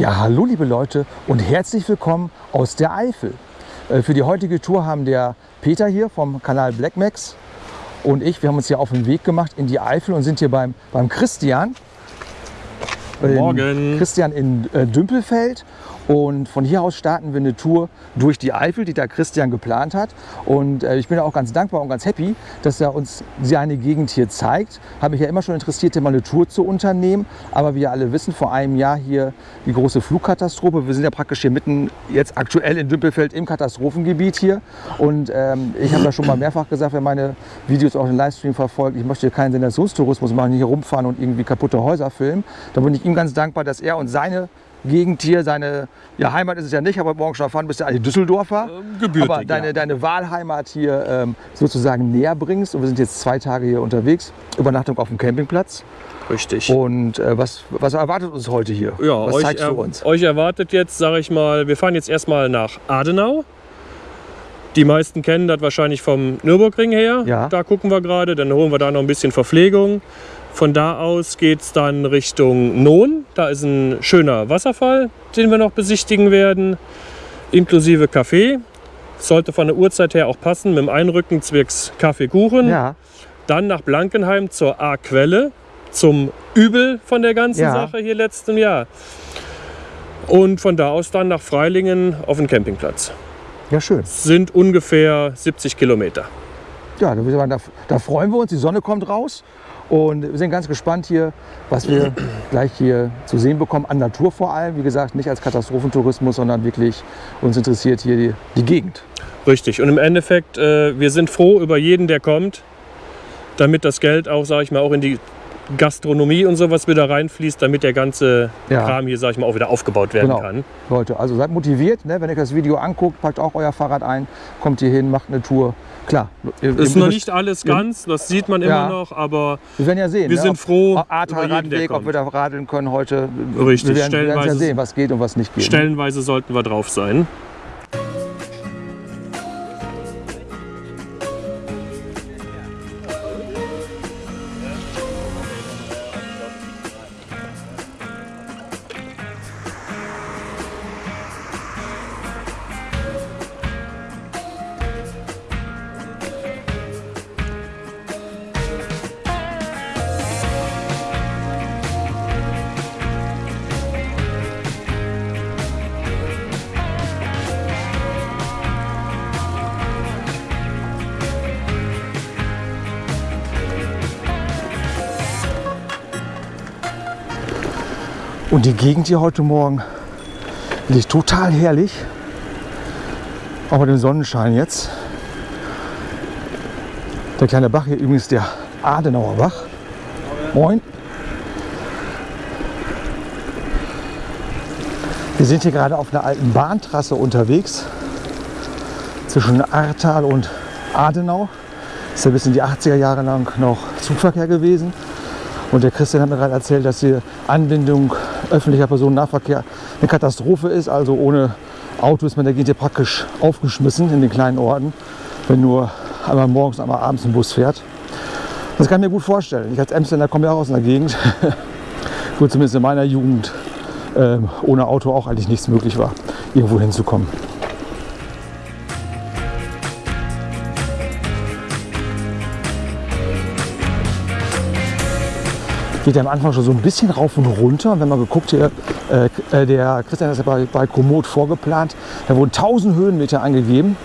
Ja, hallo liebe Leute und herzlich willkommen aus der Eifel. Äh, Für die heutige Tour haben der Peter hier vom Kanal Blackmax und ich, wir haben uns hier auf den Weg gemacht in die Eifel und sind hier beim, beim Christian. In- Morgen. Christian in äh, Dümpelfeld. Und von hier aus starten wir eine Tour durch die Eifel, die da Christian geplant hat. Und äh, ich bin auch ganz dankbar und ganz happy, dass er uns seine Gegend hier zeigt. Habe mich ja immer schon interessiert, hier mal eine Tour zu unternehmen. Aber wie ihr alle wissen, vor einem Jahr hier die große Flugkatastrophe. Wir sind ja praktisch hier mitten jetzt aktuell in Dümpelfeld im Katastrophengebiet hier. Und ähm, ich habe ja schon mal mehrfach gesagt, wer meine Videos auch im Livestream verfolgt, ich möchte keinen Sensationstourismus machen, hier rumfahren und irgendwie kaputte Häuser filmen. Da bin ich ihm ganz dankbar, dass er uns seine Gegend hier, seine ja, Heimat ist es ja nicht, aber morgen schon erfahren, bist ja eigentlich Düsseldorfer. Ähm, gebürtig, aber deine, ja. deine Wahlheimat hier ähm, sozusagen näher bringst. Und wir sind jetzt zwei Tage hier unterwegs. Übernachtung auf dem Campingplatz. Richtig. Und äh, was, was erwartet uns heute hier? ja, was euch, zeigst du uns? euch erwartet jetzt, sage ich mal, wir fahren jetzt erstmal nach Adenau. Die meisten kennen das wahrscheinlich vom Nürburgring her. Ja. Da gucken wir gerade. Dann holen wir da noch ein bisschen Verpflegung. Von da aus geht es dann Richtung Non. Da ist ein schöner Wasserfall, den wir noch besichtigen werden. Inklusive Kaffee. Sollte von der Uhrzeit her auch passen. Mit dem Einrücken zwecks Kaffeekuchen. Ja, Dann nach Blankenheim zur A-Quelle, zum Übel von der ganzen Ja. Sache hier letztem Jahr. Und von da aus dann nach Freilingen auf den Campingplatz. ja, schön. Sind ungefähr 70 Kilometer. Ja, da, da, da freuen wir uns. Die Sonne kommt raus. Und wir sind ganz gespannt hier, was wir gleich hier zu sehen bekommen. An Natur vor allem. Wie gesagt, nicht als Katastrophentourismus, sondern wirklich uns interessiert hier die, die Gegend. Richtig. Und im Endeffekt, äh, wir sind froh über jeden, der kommt, damit das Geld auch, sage ich mal, auch in die Gastronomie und sowas wieder reinfließt, damit der ganze Ja. Kram hier, sage ich mal, auch wieder aufgebaut werden Genau. kann. Leute, also seid motiviert, ne? wenn ihr das Video anguckt, packt auch euer Fahrrad ein, kommt hier hin, macht eine Tour. Klar, ihr, Ist ihr noch nicht alles ganz, das sieht man immer Ja. noch, aber Wir werden ja sehen. wir ne? sind ob- froh ob über Radweg, ob wir da radeln können heute. Richtig, Wir werden, wir werden ja sehen, was geht und was nicht geht. ne? stellenweise sollten wir drauf sein. Und die Gegend hier heute Morgen liegt total herrlich. Auch mit dem Sonnenschein jetzt. Der kleine Bach hier übrigens der Adenauer Bach. Moin. Wir sind hier gerade auf einer alten Bahntrasse unterwegs. Zwischen Ahrtal und Adenau. Ist ja bis in die 80er Jahre lang noch Zugverkehr gewesen. Und der Christian hat mir gerade erzählt, dass die Anbindung öffentlicher Personennahverkehr eine Katastrophe ist. Also ohne Auto ist man der Gegend praktisch aufgeschmissen in den kleinen Orten, wenn nur einmal morgens, einmal abends ein Bus fährt. Das kann ich mir gut vorstellen. Ich als Emsländer komme ja auch aus einer Gegend, wo zumindest in meiner Jugend ähm, ohne Auto auch eigentlich nichts möglich war, irgendwo hinzukommen. Geht ja am Anfang schon so ein bisschen rauf und runter. Und wenn man geguckt hier, äh, äh, der Christian hat ja bei, bei Komoot vorgeplant, da wurden 1000 Höhenmeter angegeben.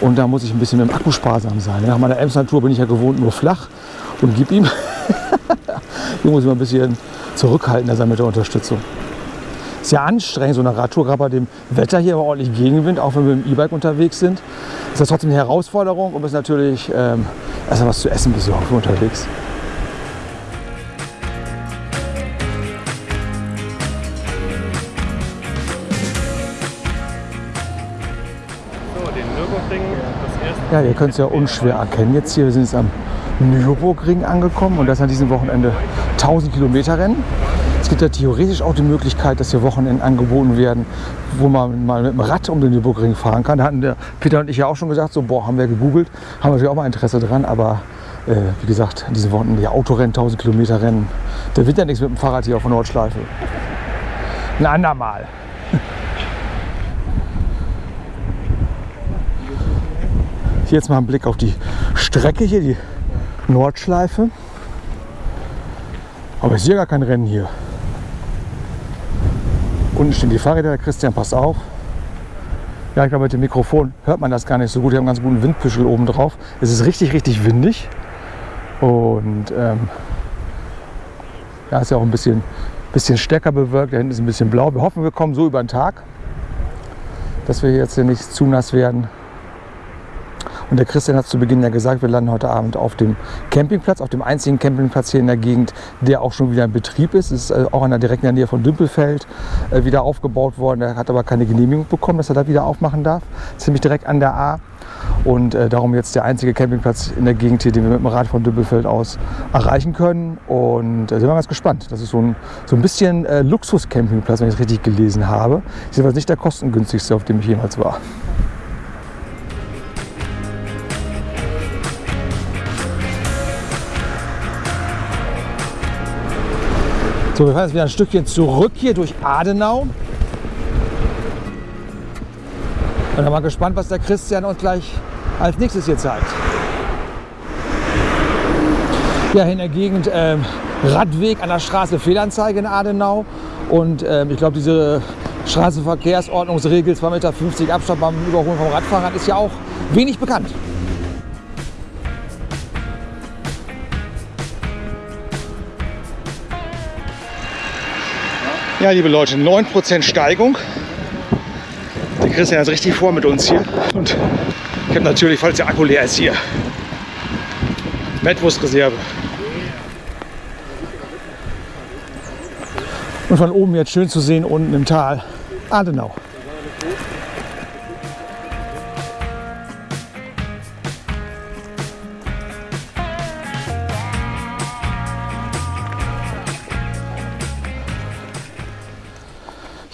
Und da muss ich ein bisschen mit dem Akku sparsam sein. Nach meiner Emsland-Tour bin ich ja gewohnt nur flach und gib ihm. Hier muss ich mal ein bisschen zurückhaltender sein mit der Unterstützung. Ist ja anstrengend, so eine Radtour, gerade bei dem Wetter hier, aber ordentlich Gegenwind, auch wenn wir mit dem E-Bike unterwegs sind. Ist das trotzdem eine Herausforderung und ist natürlich ähm, erstmal was zu essen besorgen unterwegs. Ja, ihr könnt es ja unschwer erkennen jetzt hier. Wir sind jetzt am Nürburgring angekommen und das an diesem Wochenende 1000 Kilometer Rennen. Es gibt ja theoretisch auch die Möglichkeit, dass hier Wochenenden angeboten werden, wo man mal mit dem Rad um den Nürburgring fahren kann. Da hatten der Peter und ich ja auch schon gesagt, so, boah, haben wir gegoogelt, haben natürlich auch mal Interesse dran, aber äh, wie gesagt, an diesem Wochenende Autorennen, 1000 Kilometer Rennen. Da wird ja nichts mit dem Fahrrad hier auf der Nordschleife. ein andermal. Hier jetzt mal ein Blick auf die Strecke hier, die Nordschleife. Aber ich sehe gar kein Rennen hier. Unten stehen die Fahrräder, der Christian passt auf. Ja, ich glaube, mit dem Mikrofon hört man das gar nicht so gut. Wir haben einen ganz guten Windpüschel oben drauf. Es ist richtig, richtig windig. Und ähm, ja, ist ja auch ein bisschen, bisschen stärker bewölkt. Da hinten ist ein bisschen blau. Wir hoffen, wir kommen so über den Tag, dass wir jetzt hier nicht zu nass werden. Und der Christian hat zu Beginn ja gesagt, wir landen heute Abend auf dem Campingplatz, auf dem einzigen Campingplatz hier in der Gegend, der auch schon wieder in Betrieb ist. Es ist äh, auch in der direkten Nähe von Dümpelfeld äh, wieder aufgebaut worden. Er hat aber keine Genehmigung bekommen, dass er da wieder aufmachen darf. Ziemlich direkt an der A. Und äh, darum jetzt der einzige Campingplatz in der Gegend hier, den wir mit dem Rad von Dümpelfeld aus erreichen können. Und äh, sind wir ganz gespannt. Das ist so ein, so ein bisschen Luxus-Campingplatz, wenn ich es richtig gelesen habe. Ist jedenfalls nicht der kostengünstigste, auf dem ich jemals war. So, wir fahren jetzt wieder ein Stückchen zurück hier durch Adenau. Und dann mal gespannt, was der Christian uns gleich als nächstes hier zeigt. Ja, in der Gegend ähm, Radweg an der Straße Fehlanzeige in Adenau. Und ähm, ich glaube, diese Straßenverkehrsordnungsregel 2,50 Meter Abstand beim Überholen vom Radfahrrad ist ja auch wenig bekannt. Ja, liebe Leute, 9% Steigung. Der Christian ist richtig vor mit uns hier. Und ich habe natürlich, falls der Akku leer ist, hier Mettwurstreserve. Und von oben jetzt schön zu sehen, unten im Tal, Adenau.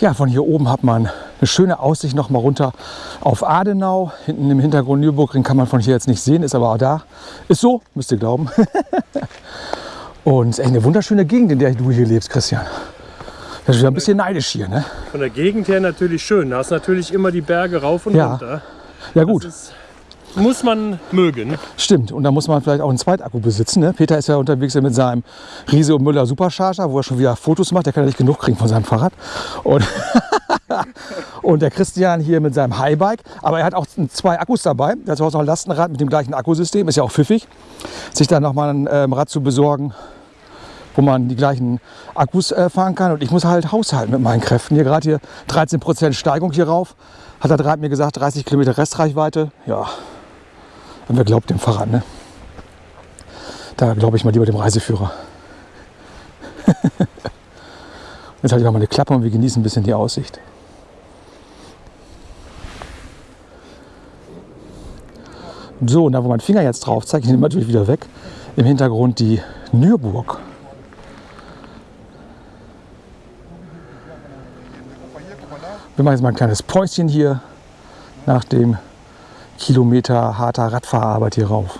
Ja, von hier oben hat man eine schöne Aussicht noch mal runter auf Adenau. Hinten im Hintergrund Nürburgring kann man von hier jetzt nicht sehen, ist aber auch da. Ist so, müsst ihr glauben. Und es ist echt eine wunderschöne Gegend, in der du hier lebst, Christian. Das ist wieder ein bisschen neidisch hier, ne? Von der Gegend her natürlich schön. Da ist natürlich immer die Berge rauf und Ja. runter. Ja gut, muss man mögen. stimmt. Und da muss man vielleicht auch einen Zweitakku besitzen. Ne? Peter ist ja unterwegs mit seinem Riese und Müller Supercharger, wo er schon wieder Fotos macht. Der kann ja nicht genug kriegen von seinem Fahrrad. Und, und der Christian hier mit seinem Highbike. Aber er hat auch zwei Akkus dabei. Er hat auch noch ein Lastenrad mit dem gleichen Akkusystem. Ist ja auch pfiffig, sich dann nochmal ein ähm, Rad zu besorgen, wo man die gleichen Akkus äh, fahren kann. Und ich muss halt haushalten mit meinen Kräften. Hier gerade hier 13% Steigung hier rauf. Hat der Draht mir gesagt, 30 Kilometer Restreichweite. Ja, und wer glaubt dem Fahrrad, ne? Da glaube ich mal lieber dem Reiseführer. Jetzt halte ich auch mal eine Klappe und wir genießen ein bisschen die Aussicht. So, und da wo mein Finger jetzt drauf zeigt, ich nehme natürlich wieder weg, im Hintergrund die Nürburg. Wir machen jetzt mal ein kleines Päuschen hier nach dem Kilometer harter Radfahrarbeit hier rauf.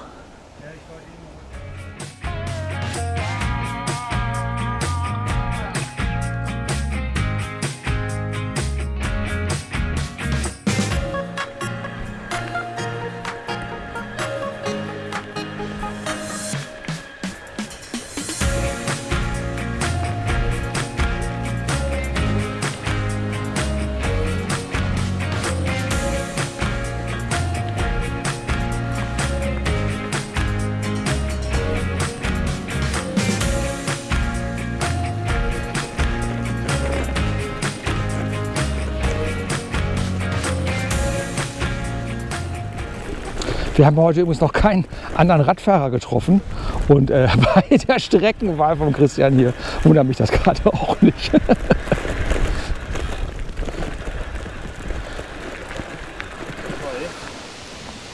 Haben heute übrigens noch keinen anderen Radfahrer getroffen. Und äh, bei der Streckenwahl von Christian hier wundert mich das gerade auch nicht.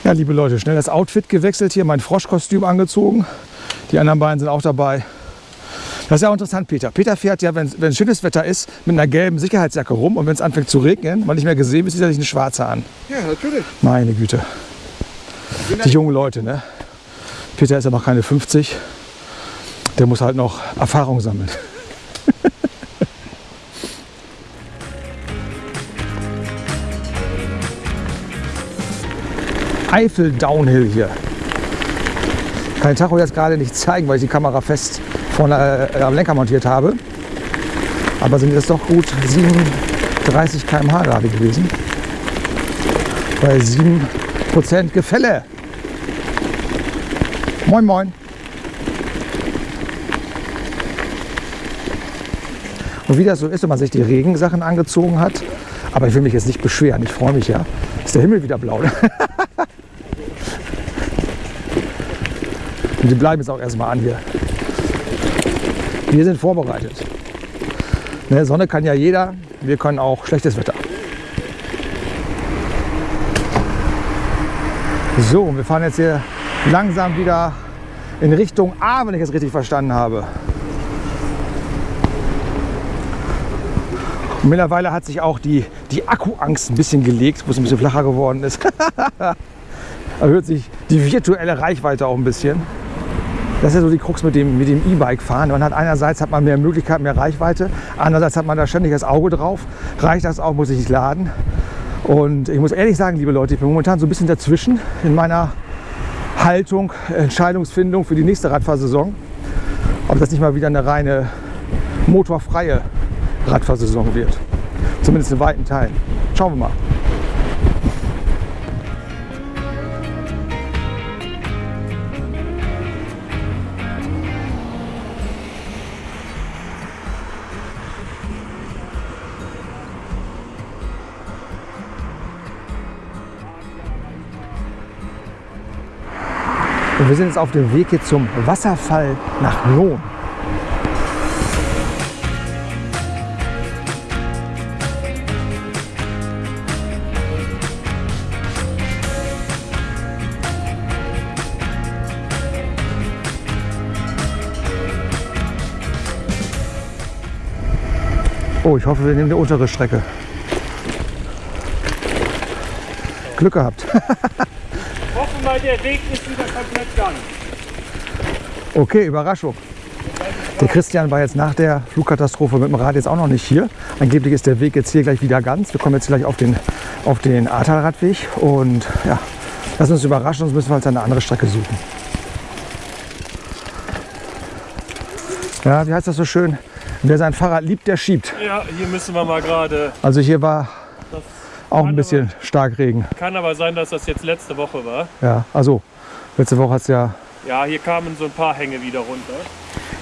Ja, liebe Leute, schnell das Outfit gewechselt hier, mein Froschkostüm angezogen. Die anderen beiden sind auch dabei. Das ist ja auch interessant, Peter. Peter fährt ja, wenn, wenn schönes Wetter ist, mit einer gelben Sicherheitsjacke rum. Und wenn es anfängt zu regnen, man nicht mehr gesehen ist, zieht er sich eine schwarze an. Ja, natürlich. Meine Güte die jungen Leute. Ne? Peter ist ja noch keine 50. Der muss halt noch Erfahrung sammeln. Eifel Downhill hier. Ich kann den Tacho jetzt gerade nicht zeigen, weil ich die Kamera fest vorne äh, am Lenker montiert habe. Aber sind jetzt doch gut 37 km/h gerade gewesen. Bei 7% Gefälle. Moin, moin. Und wie das so ist, wenn man sich die Regensachen angezogen hat. Aber ich will mich jetzt nicht beschweren, ich freue mich ja. Ist der Himmel wieder blau. Und die bleiben jetzt auch erstmal an hier. Wir sind vorbereitet. Ne, Sonne kann ja jeder, wir können auch schlechtes Wetter. So, wir fahren jetzt hier langsam wieder in Richtung A, wenn ich es richtig verstanden habe. Und mittlerweile hat sich auch die, die Akkuangst ein bisschen gelegt, wo es ein bisschen flacher geworden ist. Erhöht sich die virtuelle Reichweite auch ein bisschen. Das ist ja so die Krux mit dem mit dem E-Bike fahren. Man hat einerseits hat man mehr Möglichkeiten, mehr Reichweite, andererseits hat man da ständig das Auge drauf. Reicht das auch, muss ich nicht laden. Und ich muss ehrlich sagen, liebe Leute, ich bin momentan so ein bisschen dazwischen in meiner Haltung, Entscheidungsfindung für die nächste Radfahrsaison. Ob das nicht mal wieder eine reine motorfreie Radfahrsaison wird. Zumindest in weiten Teilen. Schauen wir mal. Wir sind jetzt auf dem Weg hier zum Wasserfall nach Lohn. Oh, ich hoffe, wir nehmen die untere Strecke. Glück gehabt. Mal, der Weg ist wieder komplett ganz. Okay, Überraschung. Der Christian war jetzt nach der Flugkatastrophe mit dem Rad jetzt auch noch nicht hier. Angeblich ist der Weg jetzt hier gleich wieder ganz. Wir kommen jetzt gleich auf den, auf den Ahrtal-Radweg und ja, lass uns überraschen, sonst müssen wir uns eine andere Strecke suchen. Ja, wie heißt das so schön? Wer sein Fahrrad liebt, der schiebt. Ja, hier müssen wir mal gerade. Also hier war auch ein bisschen Starkregen. Kann aber sein, dass das jetzt letzte Woche war. Ja, also letzte Woche hat es ja, Ja, hier kamen so ein paar Hänge wieder runter.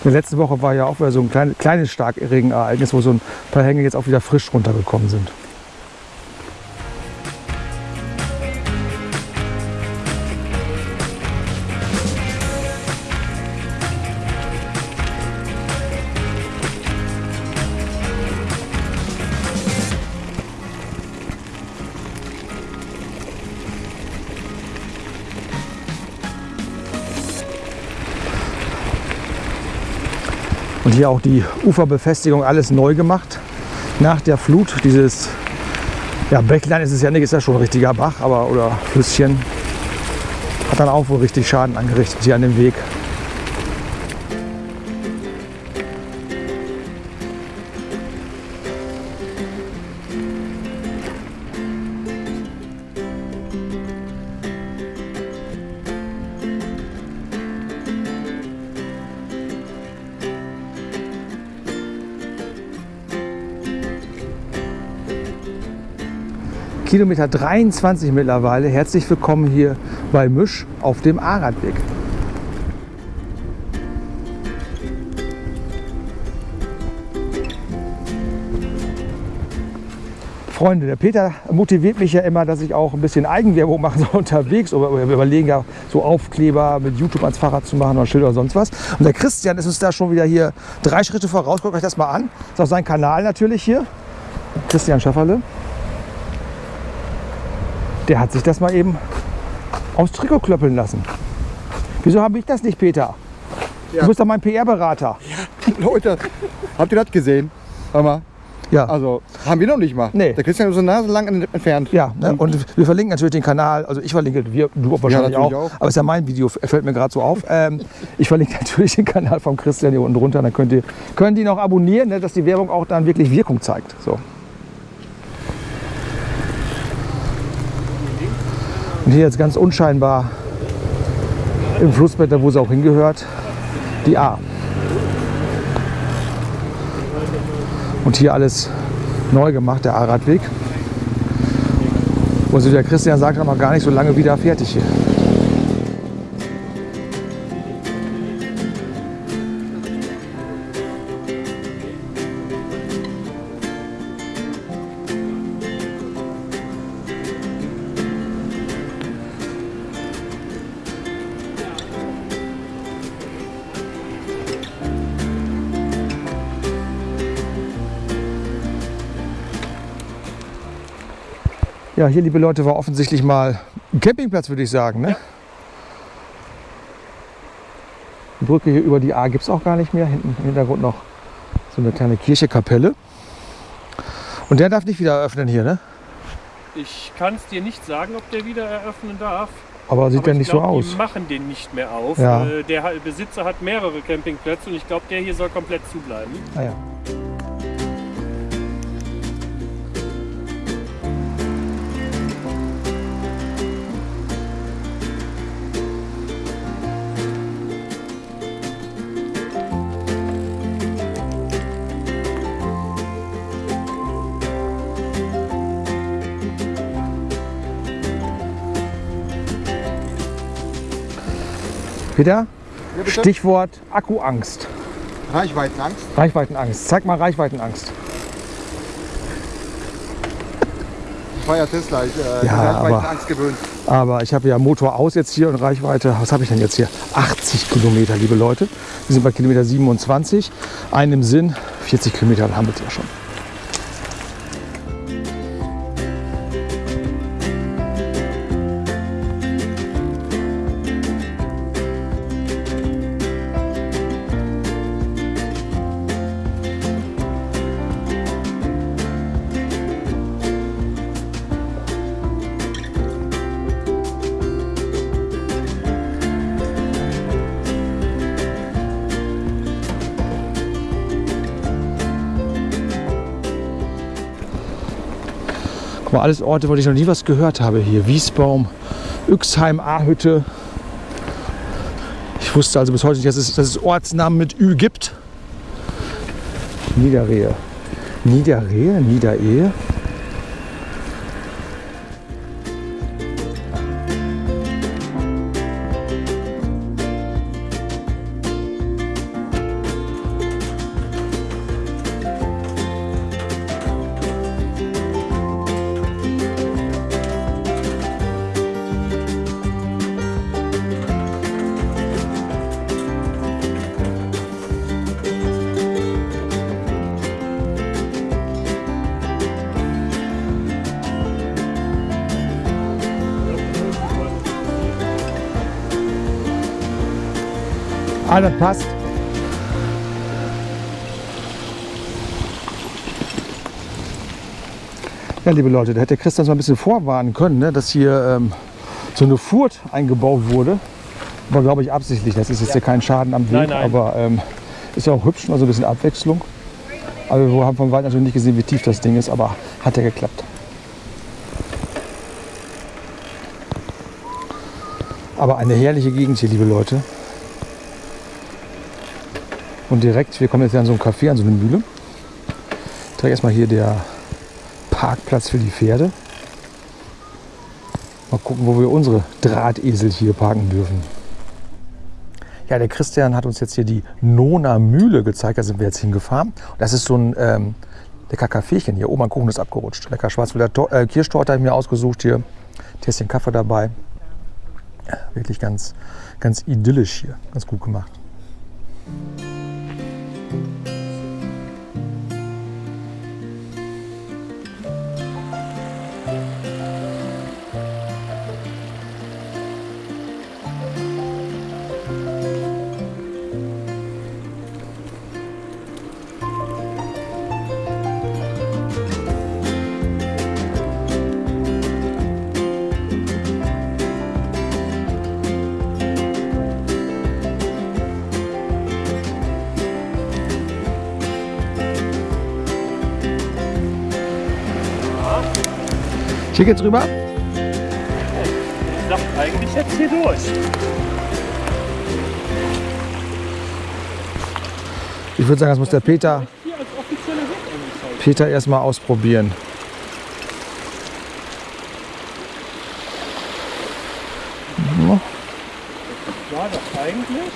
die letzte Woche war ja auch wieder so ein klein, kleines Starkregenereignis, wo so ein paar Hänge jetzt auch wieder frisch runtergekommen sind. Und hier auch die Uferbefestigung alles neu gemacht. Nach der Flut, dieses ja, Bäcklein ist es ja nicht, ist ja schon ein richtiger Bach, aber oder Flüsschen. Hat dann auch wohl richtig Schaden angerichtet hier an dem Weg. Kilometer 23 mittlerweile. Herzlich willkommen hier bei Misch auf dem Aradweg. Freunde, der Peter motiviert mich ja immer, dass ich auch ein bisschen Eigenwerbung mache so unterwegs. Wir überlegen ja, so Aufkleber mit YouTube ans Fahrrad zu machen oder Schilder oder sonst was. Und der Christian ist uns da schon wieder hier drei Schritte voraus. Guckt euch das mal an. Ist auch sein Kanal natürlich hier. Christian Schafferle. Der hat sich das mal eben aufs Trikot klöppeln lassen. Wieso habe ich das nicht, Peter? Du bist doch mein PR-Berater. Leute, habt ihr das gesehen? Hör mal. Ja. Also, haben wir noch nicht mal. Nee. Der Christian ist so Nase lang entfernt. Ja, ne? und wir verlinken natürlich den Kanal, also ich verlinke, wir, du wahrscheinlich natürlich auch, auch. aber es ist ja mein Video, fällt mir gerade so auf. Ähm, ich verlinke natürlich den Kanal vom Christian hier unten drunter, dann könnt ihr, könnt ihr ihn auch abonnieren, ne, dass die Werbung auch dann wirklich Wirkung zeigt. So. Und hier jetzt ganz unscheinbar im Flussbett, da wo sie auch hingehört, die A. Und hier alles neu gemacht, der A-Radweg. Und so der Christian sagt, noch gar nicht so lange wieder fertig hier. Ja, hier, liebe Leute, war offensichtlich mal ein Campingplatz, würde ich sagen. Ne? Die Brücke hier über die A gibt es auch gar nicht mehr. Hinten im Hintergrund noch so eine kleine Kirche, Kapelle. Und der darf nicht wieder eröffnen hier, ne? Ich kann es dir nicht sagen, ob der wieder eröffnen darf. Aber sieht ja ich nicht glaub, so aus. Die machen den nicht mehr auf. Ja. Der Besitzer hat mehrere Campingplätze und ich glaube, der hier soll komplett zubleiben. Ah, ja. Peter, Ja? Stichwort Akkuangst. Reichweitenangst. Reichweitenangst. Zeig mal Reichweitenangst. Ich war ja Tesla, ich äh, Ja, bin aber- Reichweitenangst gewöhnt. Aber ich habe ja Motor aus jetzt hier und Reichweite, was habe ich denn jetzt hier? 80 Kilometer, liebe Leute. Wir sind bei Kilometer 27. Einen im Sinn, 40 Kilometer haben wir es ja schon. Guck mal, alles Orte, wo ich noch nie was gehört habe hier. Wiesbaum, Üxheim, Ahütte. Ich wusste also bis heute nicht, dass es, dass es Ortsnamen mit Ü gibt. Niederrehe. Niederrehe? Niederehe? Das passt. Ja, liebe Leute, da hätte Christian so ein bisschen vorwarnen können, ne, dass hier ähm, so eine Furt eingebaut wurde. War, glaube ich, absichtlich. Das ist jetzt hier kein Schaden am Weg, Nein, nein. aber ähm, ist ja auch hübsch, also ein bisschen Abwechslung. Aber wir haben von weit natürlich nicht gesehen, wie tief das Ding ist, aber hat ja geklappt. Aber eine herrliche Gegend hier, liebe Leute. Und direkt, wir kommen jetzt an so ein Café, an so eine Mühle. Direkt erstmal hier der Parkplatz für die Pferde. Mal gucken, wo wir unsere Drahtesel hier parken dürfen. Ja, der Christian hat uns jetzt hier die Nona Mühle gezeigt. Da sind wir jetzt hingefahren. Das ist so ein ähm, lecker Kaffeechen hier. Oh, mein Kuchen ist abgerutscht. Lecker Schwarzwälder Tor- äh, Kirschtorte habe ich mir ausgesucht hier. Tässchen Kaffee dabei. Ja, wirklich ganz, ganz idyllisch hier. Ganz gut gemacht. Hier geht's rüber. dachte eigentlich jetzt hier durch. Ich würde sagen, das muss der Peter. Peter erstmal ausprobieren. War das eigentlich?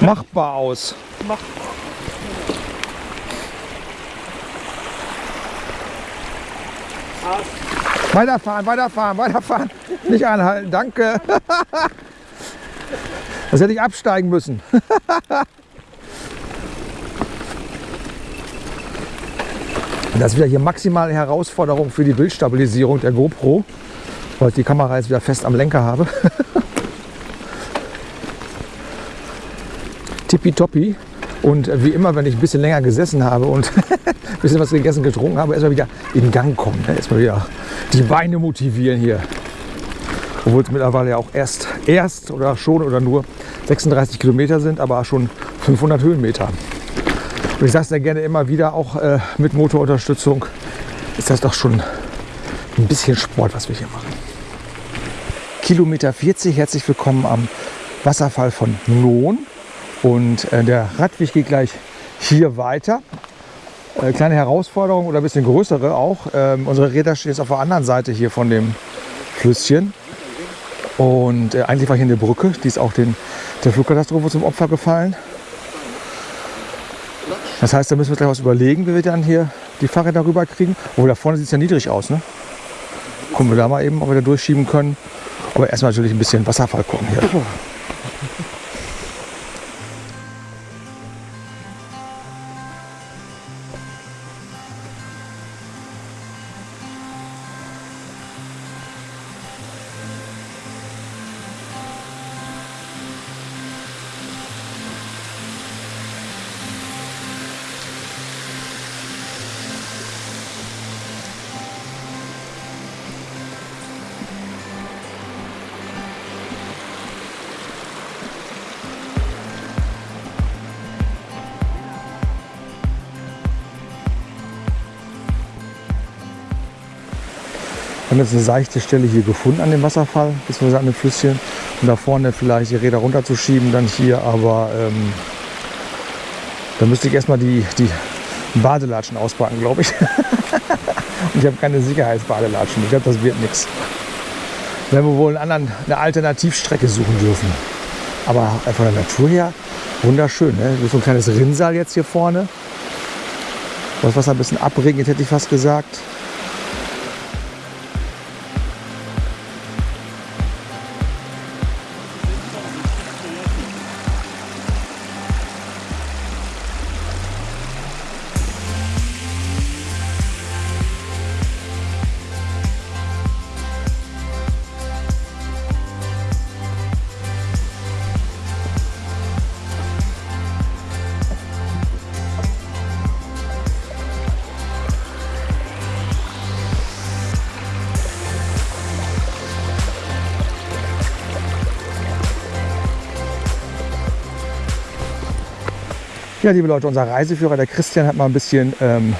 Machbar aus. Mach. Weiterfahren, weiterfahren, weiterfahren. Nicht anhalten, danke. Das hätte ich absteigen müssen. Das ist wieder hier maximale Herausforderung für die Bildstabilisierung der GoPro, weil ich die Kamera jetzt wieder fest am Lenker habe. Tippitoppi. Und wie immer, wenn ich ein bisschen länger gesessen habe und ein bisschen was gegessen, getrunken habe, erstmal wieder in Gang kommen. Ne? Erstmal wieder die Beine motivieren hier. Obwohl es mittlerweile ja auch erst, erst oder schon oder nur 36 Kilometer sind, aber schon 500 Höhenmeter. Und ich sage es ja gerne immer wieder, auch äh, mit Motorunterstützung ist das doch schon ein bisschen Sport, was wir hier machen. Kilometer 40, herzlich willkommen am Wasserfall von Lohn. Und äh, der Radweg geht gleich hier weiter. Äh, kleine Herausforderung oder ein bisschen größere auch. Ähm, unsere Räder stehen jetzt auf der anderen Seite hier von dem Flüsschen. Und äh, eigentlich war hier eine Brücke, die ist auch den, der Flugkatastrophe zum Opfer gefallen. Das heißt, da müssen wir gleich was überlegen, wie wir dann hier die Fahrräder rüber kriegen. Obwohl da vorne sieht es ja niedrig aus. Ne? Gucken wir da mal eben, ob wir da durchschieben können. Aber erstmal natürlich ein bisschen Wasserfall gucken hier. Haben jetzt eine seichte Stelle hier gefunden an dem Wasserfall, beziehungsweise an dem Flüsschen. Und da vorne vielleicht die Räder runterzuschieben, dann hier. Aber ähm, da müsste ich erstmal die, die Badelatschen auspacken, glaube ich. Und ich habe keine Sicherheitsbadelatschen. Ich glaube, das wird nichts. Werden wir wohl einen anderen, eine Alternativstrecke suchen dürfen. Aber von der Natur her wunderschön. Ne? So ein kleines Rinnsal jetzt hier vorne. Das Wasser ein bisschen abregnet, hätte ich fast gesagt. Ja, liebe Leute, unser Reiseführer, der Christian, hat mal ein bisschen ähm,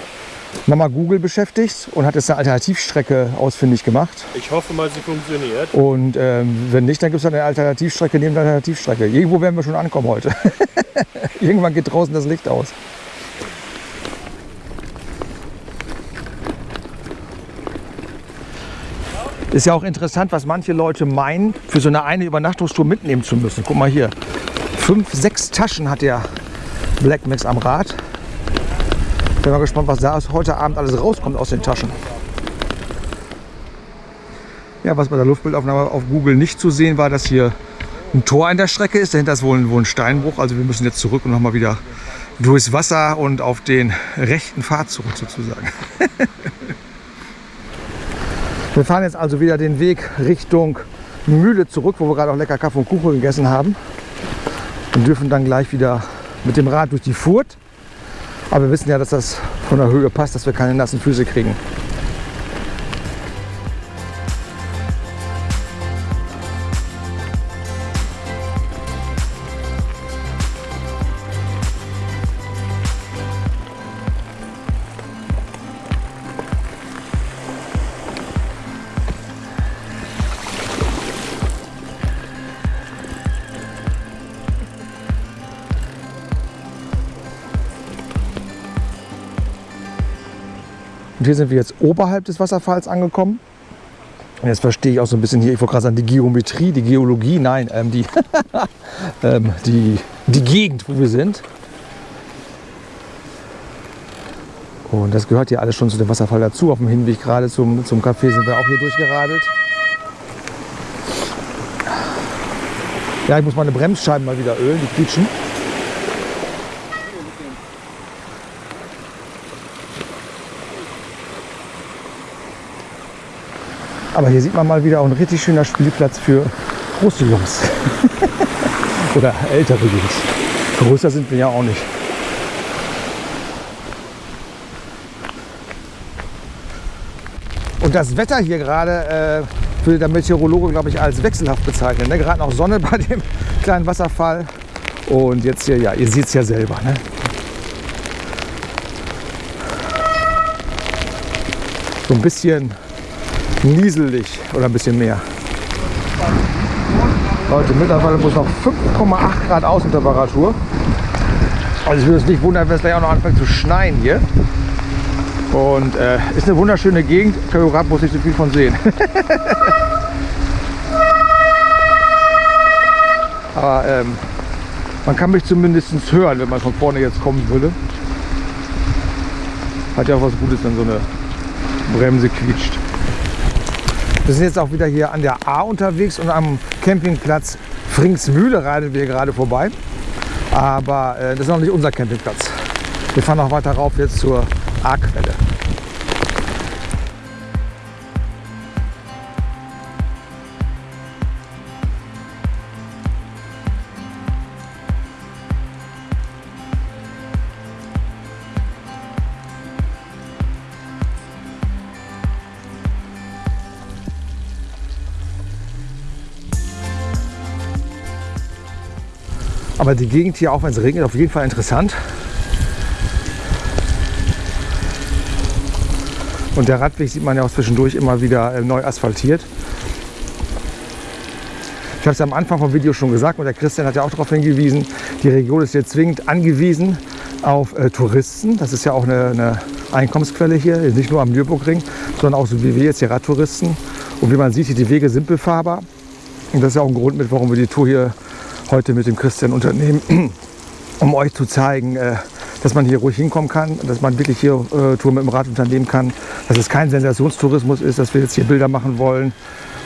nochmal Google beschäftigt und hat jetzt eine Alternativstrecke ausfindig gemacht. Ich hoffe mal, sie funktioniert. Und ähm, wenn nicht, dann gibt es eine Alternativstrecke neben der Alternativstrecke. Irgendwo werden wir schon ankommen heute. Irgendwann geht draußen das Licht aus. Ist ja auch interessant, was manche Leute meinen, für so eine eine Übernachtungstour mitnehmen zu müssen. Guck mal hier. Fünf, sechs Taschen hat der Black Max am Rad. Bin mal gespannt, was da heute Abend alles rauskommt aus den Taschen. Ja, was bei der Luftbildaufnahme auf Google nicht zu sehen war, dass hier ein Tor an der Strecke ist. Dahinter ist wohl ein, wohl ein Steinbruch. Also wir müssen jetzt zurück und nochmal wieder durchs Wasser und auf den rechten Pfad zurück sozusagen. wir fahren jetzt also wieder den Weg Richtung Mühle zurück, wo wir gerade auch lecker Kaffee und Kuchen gegessen haben. Und dürfen dann gleich wieder mit dem Rad durch die Furt. Aber wir wissen ja, dass das von der Höhe passt, dass wir keine nassen Füße kriegen. Hier sind wir jetzt oberhalb des Wasserfalls angekommen. Jetzt verstehe ich auch so ein bisschen hier, ich wollte gerade sagen, die Geometrie, die Geologie, nein, ähm, die, ähm, die, die Gegend, wo wir sind. Und das gehört hier alles schon zu dem Wasserfall dazu. Auf dem Hinweg gerade zum, zum Café sind wir auch hier durchgeradelt. Ja, ich muss meine Bremsscheiben mal wieder ölen, die quietschen. Aber hier sieht man mal wieder auch ein richtig schöner Spielplatz für große Jungs. Oder ältere Jungs. Größer sind wir ja auch nicht. Und das Wetter hier gerade äh, würde der Meteorologe, glaube ich, als wechselhaft bezeichnen. Ne? Gerade noch Sonne bei dem kleinen Wasserfall. Und jetzt hier, ja, ihr seht es ja selber. Ne? So ein bisschen nieselig oder ein bisschen mehr. Leute, mittlerweile muss noch 5,8 Grad Außentemperatur. Also ich würde es nicht wundern, wenn es gleich auch noch anfängt zu schneien hier. Und äh, ist eine wunderschöne Gegend. Kajurat muss ich so viel von sehen. Aber ähm, man kann mich zumindest hören, wenn man von vorne jetzt kommen würde. Hat ja auch was Gutes, wenn so eine Bremse quietscht. Wir sind jetzt auch wieder hier an der A unterwegs und am Campingplatz Fringsmühle radeln wir gerade vorbei. Aber äh, das ist noch nicht unser Campingplatz. Wir fahren noch weiter rauf jetzt zur A-Quelle. Aber die Gegend hier, auch wenn es regnet, auf jeden Fall interessant. Und der Radweg sieht man ja auch zwischendurch immer wieder äh, neu asphaltiert. Ich habe es am Anfang vom Video schon gesagt und der Christian hat ja auch darauf hingewiesen, die Region ist jetzt zwingend angewiesen auf äh, Touristen. Das ist ja auch eine, eine Einkommensquelle hier, nicht nur am Nürburgring, sondern auch so wie wir jetzt hier Radtouristen. Und wie man sieht, hier die Wege sind befahrbar. Und das ist ja auch ein Grund mit, warum wir die Tour hier heute mit dem Christian unternehmen, um euch zu zeigen, äh, dass man hier ruhig hinkommen kann, dass man wirklich hier äh, Tour mit dem Rad unternehmen kann, dass es kein Sensationstourismus ist, dass wir jetzt hier Bilder machen wollen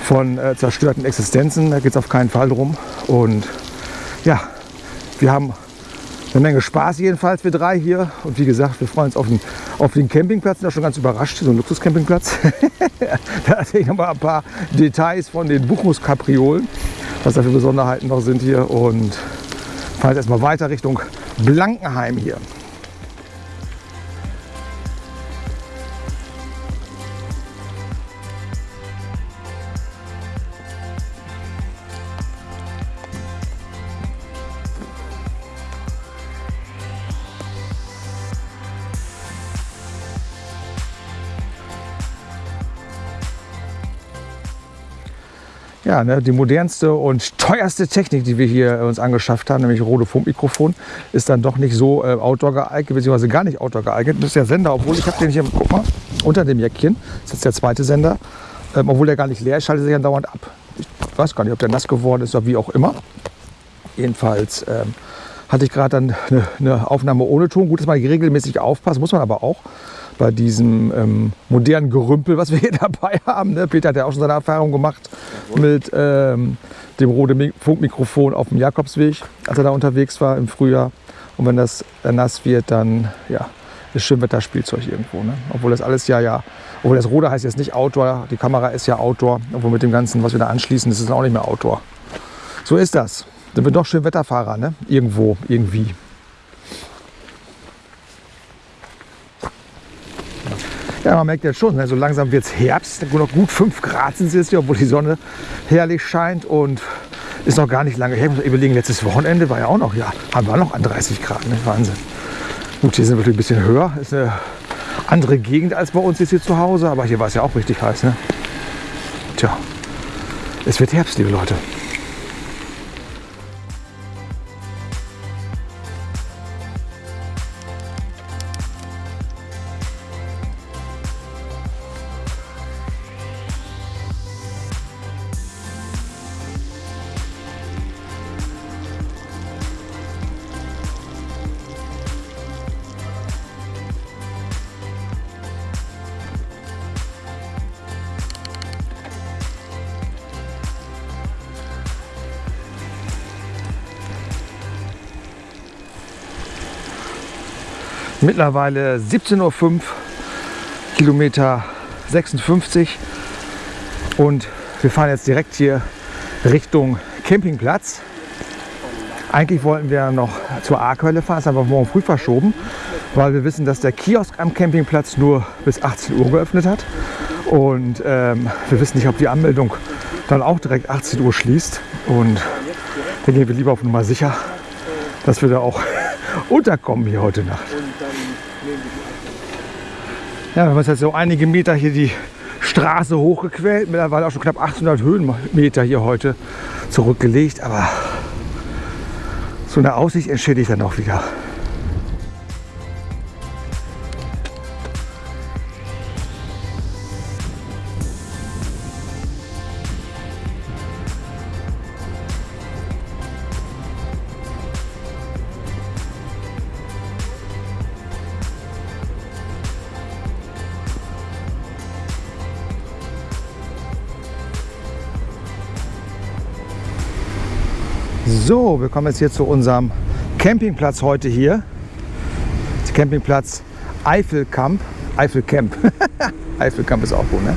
von äh, zerstörten Existenzen. Da geht es auf keinen Fall drum. Und ja, wir haben eine Menge Spaß jedenfalls, wir drei hier. Und wie gesagt, wir freuen uns auf den, auf den Campingplatz. Da schon ganz überrascht, so ein Luxuscampingplatz. da erzähle ich noch mal ein paar Details von den Buchungskapriolen, was da für Besonderheiten noch sind hier. Und fahren jetzt erstmal weiter Richtung Blankenheim hier. Ja, ne, die modernste und teuerste Technik, die wir hier uns angeschafft haben, nämlich Rode Funkmikrofon, ist dann doch nicht so äh, outdoor geeignet, beziehungsweise gar nicht outdoor geeignet. Das ist der Sender, obwohl ich habe den hier, guck mal, unter dem Jäckchen, das ist jetzt der zweite Sender, ähm, obwohl der gar nicht leer ist, schaltet sich dann dauernd ab. Ich weiß gar nicht, ob der nass geworden ist oder wie auch immer. Jedenfalls ähm, hatte ich gerade dann eine, eine Aufnahme ohne Ton. Gut, dass man regelmäßig aufpasst, muss man aber auch bei diesem ähm, modernen Gerümpel, was wir hier dabei haben. Ne? Peter hat ja auch schon seine Erfahrung gemacht mit ähm, dem Rode Funkmikrofon auf dem Jakobsweg, als er da unterwegs war im Frühjahr. Und wenn das nass wird, dann ja, ist Schönwetterspielzeug irgendwo. Ne? Obwohl das alles ja, ja, obwohl das Rode heißt jetzt nicht Outdoor, die Kamera ist ja Outdoor, obwohl mit dem Ganzen, was wir da anschließen, ist es auch nicht mehr Outdoor. So ist das. Sind wir doch Schönwetterfahrer, ne? Irgendwo, irgendwie. Ja, man merkt jetzt schon, ne, so langsam wird es Herbst. Noch gut 5 Grad sind es jetzt hier, obwohl die Sonne herrlich scheint und ist noch gar nicht lange her. Ich muss überlegen, letztes Wochenende war ja auch noch, ja, haben wir noch an 30 Grad, ne? Wahnsinn. Gut, hier sind wir ein bisschen höher, ist eine andere Gegend als bei uns jetzt hier zu Hause, aber hier war es ja auch richtig heiß, ne? Tja, es wird Herbst, liebe Leute. Mittlerweile 17.05 Uhr, Kilometer 56. Und wir fahren jetzt direkt hier Richtung Campingplatz. Eigentlich wollten wir noch zur Arkhölle fahren, haben wir morgen früh verschoben, weil wir wissen, dass der Kiosk am Campingplatz nur bis 18 Uhr geöffnet hat. Und ähm, wir wissen nicht, ob die Anmeldung dann auch direkt 18 Uhr schließt. Und dann gehen wir lieber auf Nummer sicher, dass wir da auch unterkommen hier heute Nacht. Ja, wir haben uns jetzt so einige Meter hier die Straße hochgequält. Mittlerweile auch schon knapp 800 Höhenmeter hier heute zurückgelegt. Aber so eine Aussicht entschädigt dann auch wieder. So, wir kommen jetzt hier zu unserem Campingplatz heute hier. Der Campingplatz Eifelkamp. Eifelcamp. Eifelkamp ist auch gut, ne?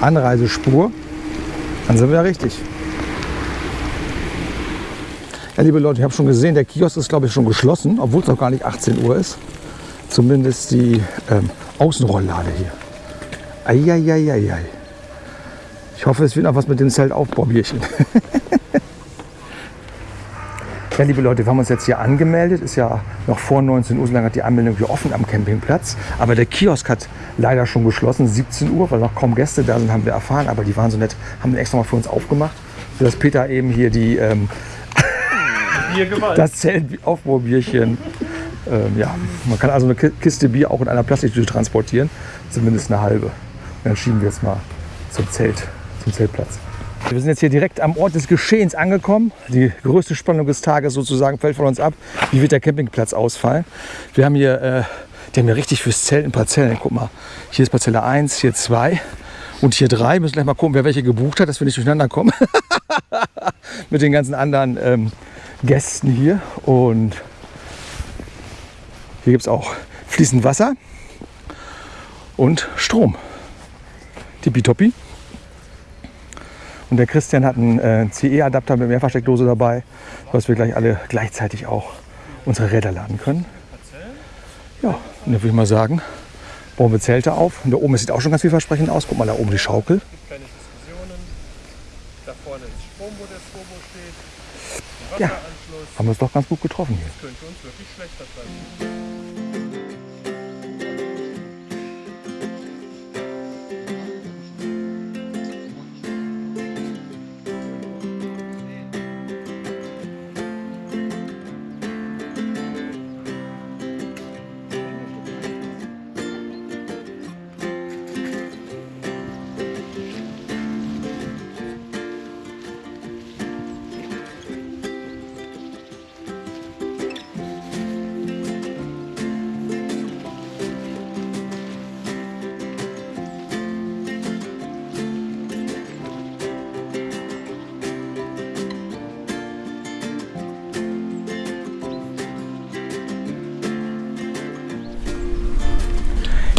Anreisespur. Dann sind wir ja richtig. Ja, liebe Leute, ich habe schon gesehen, der Kiosk ist, glaube ich, schon geschlossen, obwohl es noch gar nicht 18 Uhr ist. Zumindest die ähm, Außenrolllade hier. Eieieiei. Ich hoffe, es wird noch was mit dem Zeltaufbaubierchen. ja, liebe Leute, wir haben uns jetzt hier angemeldet. Ist ja noch vor 19 Uhr, so lange hat die Anmeldung hier offen am Campingplatz. Aber der Kiosk hat leider schon geschlossen, 17 Uhr, weil noch kaum Gäste da sind, haben wir erfahren. Aber die waren so nett, haben den extra mal für uns aufgemacht, sodass Peter eben hier die, ähm, das Zeltaufbaubierchen ähm, ja, man kann also eine Kiste Bier auch in einer Plastiktüte transportieren, zumindest eine halbe. Und dann schieben wir jetzt mal zum Zelt zum Zeltplatz. Wir sind jetzt hier direkt am Ort des Geschehens angekommen. Die größte Spannung des Tages sozusagen fällt von uns ab. Wie wird der Campingplatz ausfallen? Wir haben hier, äh, die haben hier richtig fürs Zelten Parzellen. Guck mal, hier ist Parzelle 1, hier 2 und hier 3. Wir müssen gleich mal gucken, wer welche gebucht hat, dass wir nicht durcheinander kommen. Mit den ganzen anderen ähm, Gästen hier. Und hier gibt es auch fließend Wasser und Strom. Tippitoppi. Und der Christian hat einen äh, CE-Adapter mit Mehrfachsteckdose dabei, sodass wir gleich alle gleichzeitig auch unsere Räder laden können. Ja, und dann würde ich mal sagen, bauen wir Zelte auf. Und da oben sieht auch schon ganz vielversprechend aus. Guck mal, da oben die Schaukel. Keine Diskussionen. Da vorne ist Strom, wo der Turbo steht. Ja. Haben wir es doch ganz gut getroffen hier.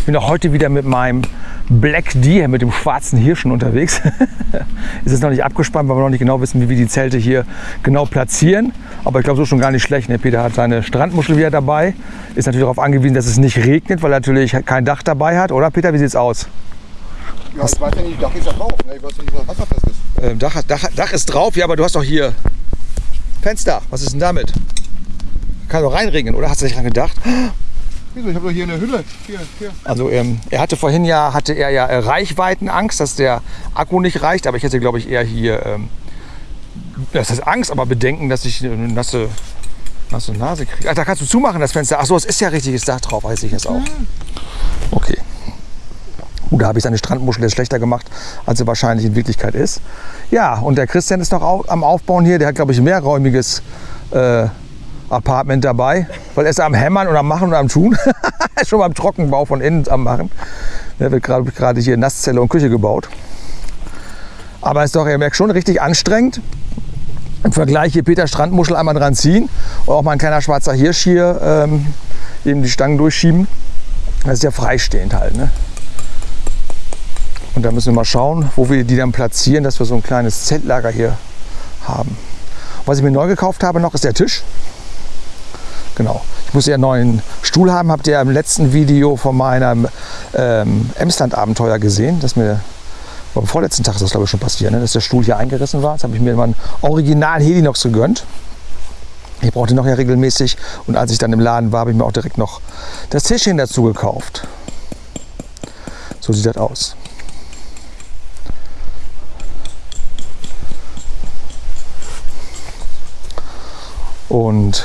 Bin auch heute wieder mit meinem Black Deer, mit dem schwarzen Hirschen unterwegs. es ist noch nicht abgespannt, weil wir noch nicht genau wissen, wie wir die Zelte hier genau platzieren. Aber ich glaube, so ist schon gar nicht schlecht. Ne? Peter hat seine Strandmuschel wieder dabei. Ist natürlich darauf angewiesen, dass es nicht regnet, weil er natürlich kein Dach dabei hat. Oder Peter, wie sieht es aus? Ja, ich weiß ja nicht, Dach ist ja drauf. Ne? Ich weiß ja nicht, was wasserfest ist. Ähm, Dach, Dach, Dach ist drauf, ja, aber du hast doch hier Fenster. Was ist denn damit? Kann doch reinregen, oder? Hast du nicht dran gedacht? Wieso? Ich habe doch hier eine Hülle. Hier, hier. Also ähm, er hatte vorhin ja, hatte er ja äh, Reichweitenangst, dass der Akku nicht reicht, aber ich hätte glaube ich eher hier, ähm, das ist Angst, aber Bedenken, dass ich eine nasse, nasse Nase kriege. Ach, da kannst du zumachen das Fenster. Ach so, es ist ja richtiges Dach drauf, weiß ich jetzt auch. Okay. Gut, da habe ich seine Strandmuschel jetzt schlechter gemacht, als sie wahrscheinlich in Wirklichkeit ist. Ja, und der Christian ist noch au am Aufbauen hier. Der hat, glaube ich, ein mehrräumiges äh, Apartment dabei, weil er ist am Hämmern und am Machen und am Tun. Schon beim Trockenbau von innen am Machen. Der wird gerade hier Nasszelle und Küche gebaut. Aber ist doch, ihr merkt schon, richtig anstrengend. Im Vergleich hier Peter Strandmuschel einmal dran ziehen Und auch mal ein kleiner schwarzer Hirsch hier ähm, eben die Stangen durchschieben. Das ist ja freistehend halt. Ne? Und da müssen wir mal schauen, wo wir die dann platzieren, dass wir so ein kleines Zeltlager hier haben. Was ich mir neu gekauft habe noch, ist der Tisch. Genau. Ich muss ja einen neuen Stuhl haben. Habt ihr im letzten Video von meinem ähm, Emsland-Abenteuer gesehen, dass mir am vorletzten Tag ist das glaube ich schon passiert, ne? dass der Stuhl hier eingerissen war. Jetzt habe ich mir mal einen Original Helinox gegönnt. Ich brauchte noch ja regelmäßig und als ich dann im Laden war, habe ich mir auch direkt noch das Tischchen dazu gekauft. So sieht das aus. Und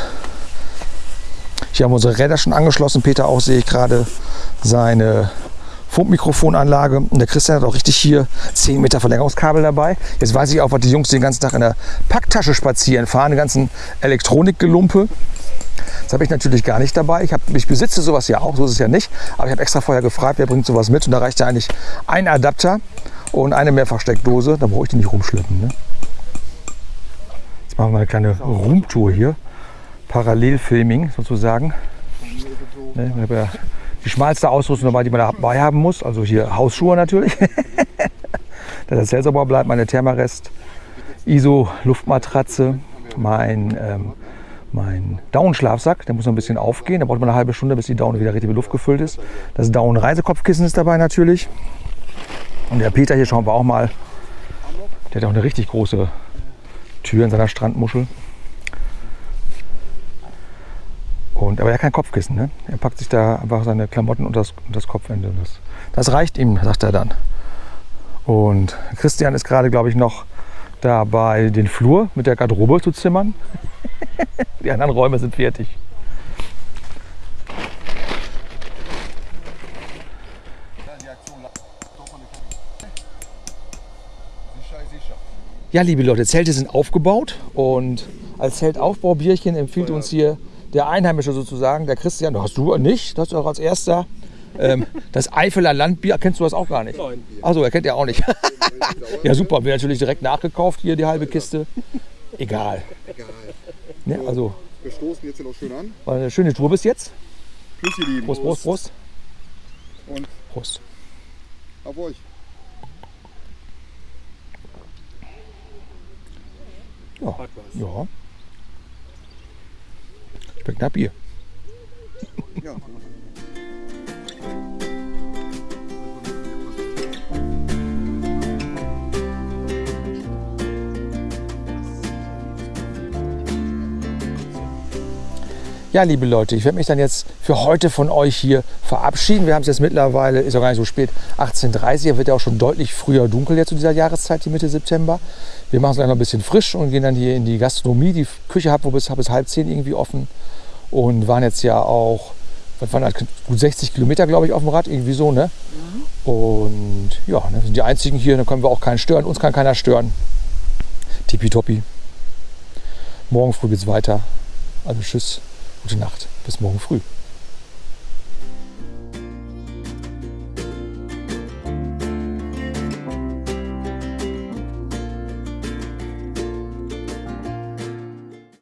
hier haben unsere Räder schon angeschlossen. Peter auch sehe ich gerade seine Funkmikrofonanlage. Und der Christian hat auch richtig hier 10 Meter Verlängerungskabel dabei. Jetzt weiß ich auch, was die Jungs den ganzen Tag in der Packtasche spazieren fahren, die ganzen Elektronikgelumpe. Das habe ich natürlich gar nicht dabei. Ich, hab, ich besitze sowas ja auch, so ist es ja nicht. Aber ich habe extra vorher gefragt, wer bringt sowas mit. Und da reicht ja eigentlich ein Adapter und eine Mehrfachsteckdose. Da brauche ich die nicht rumschleppen. Ne? Jetzt machen wir eine kleine Roomtour hier. Parallelfilming sozusagen. Ne, ich habe ja die schmalste Ausrüstung dabei, die man dabei haben muss. Also hier Hausschuhe natürlich. Dass das Zelt sauber bleibt, meine Thermarest, ISO Luftmatratze, mein, ähm, mein Down-Schlafsack, der muss noch ein bisschen aufgehen. Da braucht man eine halbe Stunde, bis die Down wieder richtig mit Luft gefüllt ist. Das Down-Reisekopfkissen ist dabei natürlich. Und der Peter hier schauen wir auch mal. Der hat auch eine richtig große Tür in seiner Strandmuschel. Und, aber er hat kein Kopfkissen. Ne? Er packt sich da einfach seine Klamotten unter das, unter das Kopfende. Das, das reicht ihm, sagt er dann. Und Christian ist gerade, glaube ich, noch dabei, den Flur mit der Garderobe zu zimmern. Die anderen Räume sind fertig. Ja, liebe Leute, Zelte sind aufgebaut und als Zeltaufbaubierchen empfiehlt uns hier der Einheimische sozusagen, der Christian, hast du nicht, das ist auch als erster, ähm, das Eifeler Landbier, kennst du das auch gar nicht? Nein. Achso, er kennt ja auch nicht. ja super, wir natürlich direkt nachgekauft hier die halbe Kiste. Egal. Egal. Ne, also, Wir stoßen jetzt hier noch schön an. war eine schöne Tour bis jetzt. Tschüss, ihr Lieben. Prost, Prost, Prost. Und Prost. auf euch. Ja, ja. Schmeckt nach Bier. Ja. Liebe Leute, ich werde mich dann jetzt für heute von euch hier verabschieden. Wir haben es jetzt mittlerweile, ist auch gar nicht so spät, 18.30 Uhr. Wird ja auch schon deutlich früher dunkel jetzt zu dieser Jahreszeit, die Mitte September. Wir machen es gleich noch ein bisschen frisch und gehen dann hier in die Gastronomie. Die Küche hat bis, bis halb zehn irgendwie offen und waren jetzt ja auch, was waren das, gut 60 Kilometer, glaube ich, auf dem Rad, irgendwie so, ne? Und ja, ne, wir sind die einzigen hier, da können wir auch keinen stören. Uns kann keiner stören. Tippitoppi. Morgen früh geht's weiter. Also tschüss, gute Nacht, bis morgen früh.